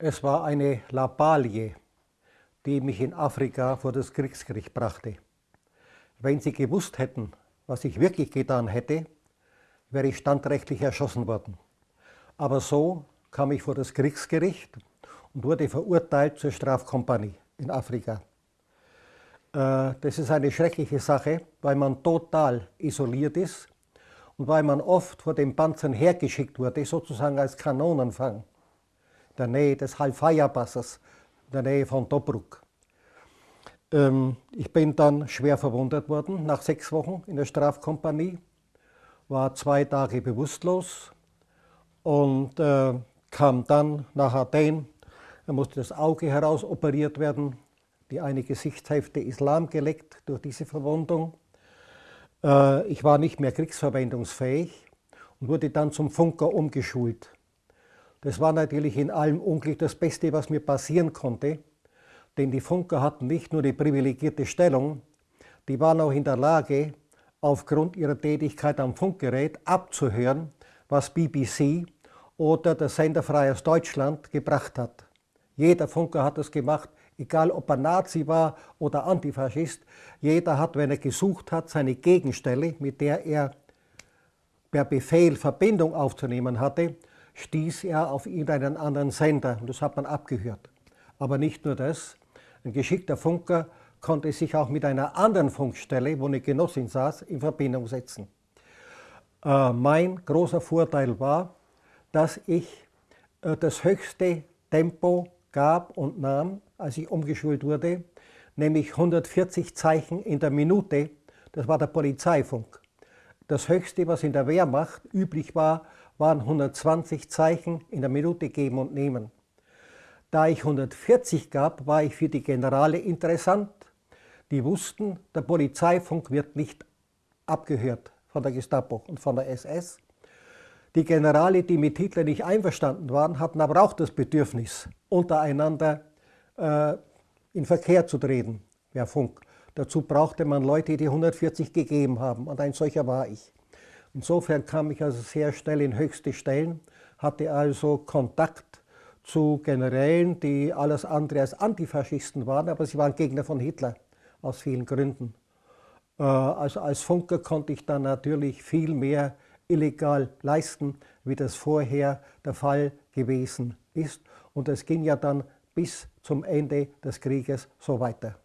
Es war eine Lappalie, die mich in Afrika vor das Kriegsgericht brachte. Wenn Sie gewusst hätten, was ich wirklich getan hätte, wäre ich standrechtlich erschossen worden. Aber so kam ich vor das Kriegsgericht und wurde verurteilt zur Strafkompanie in Afrika. Äh, das ist eine schreckliche Sache, weil man total isoliert ist und weil man oft vor den Panzern hergeschickt wurde, sozusagen als Kanonenfang der Nähe des Halfaya-Passes, der Nähe von Tobruk. Ähm, ich bin dann schwer verwundet worden nach sechs Wochen in der Strafkompanie, war zwei Tage bewusstlos und äh, kam dann nach Athen. Da musste das Auge heraus operiert werden, die eine Gesichtshälfte Islam geleckt durch diese Verwundung. Äh, ich war nicht mehr kriegsverwendungsfähig und wurde dann zum Funker umgeschult. Das war natürlich in allem Unglück das Beste, was mir passieren konnte, denn die Funker hatten nicht nur die privilegierte Stellung, die waren auch in der Lage, aufgrund ihrer Tätigkeit am Funkgerät abzuhören, was BBC oder der Sender Freies Deutschland gebracht hat. Jeder Funker hat das gemacht, egal ob er Nazi war oder Antifaschist. Jeder hat, wenn er gesucht hat, seine Gegenstelle, mit der er per Befehl Verbindung aufzunehmen hatte, stieß er auf irgendeinen anderen Sender und das hat man abgehört. Aber nicht nur das, ein geschickter Funker konnte sich auch mit einer anderen Funkstelle, wo eine Genossin saß, in Verbindung setzen. Äh, mein großer Vorteil war, dass ich äh, das höchste Tempo gab und nahm, als ich umgeschult wurde, nämlich 140 Zeichen in der Minute, das war der Polizeifunk. Das höchste, was in der Wehrmacht üblich war, waren 120 Zeichen in der Minute geben und nehmen. Da ich 140 gab, war ich für die Generale interessant. Die wussten, der Polizeifunk wird nicht abgehört von der Gestapo und von der SS. Die Generale, die mit Hitler nicht einverstanden waren, hatten aber auch das Bedürfnis, untereinander äh, in Verkehr zu treten, per Funk. Dazu brauchte man Leute, die 140 gegeben haben und ein solcher war ich. Insofern kam ich also sehr schnell in höchste Stellen, hatte also Kontakt zu Generälen, die alles andere als Antifaschisten waren, aber sie waren Gegner von Hitler aus vielen Gründen. Äh, also als Funker konnte ich dann natürlich viel mehr illegal leisten, wie das vorher der Fall gewesen ist. Und es ging ja dann bis zum Ende des Krieges so weiter.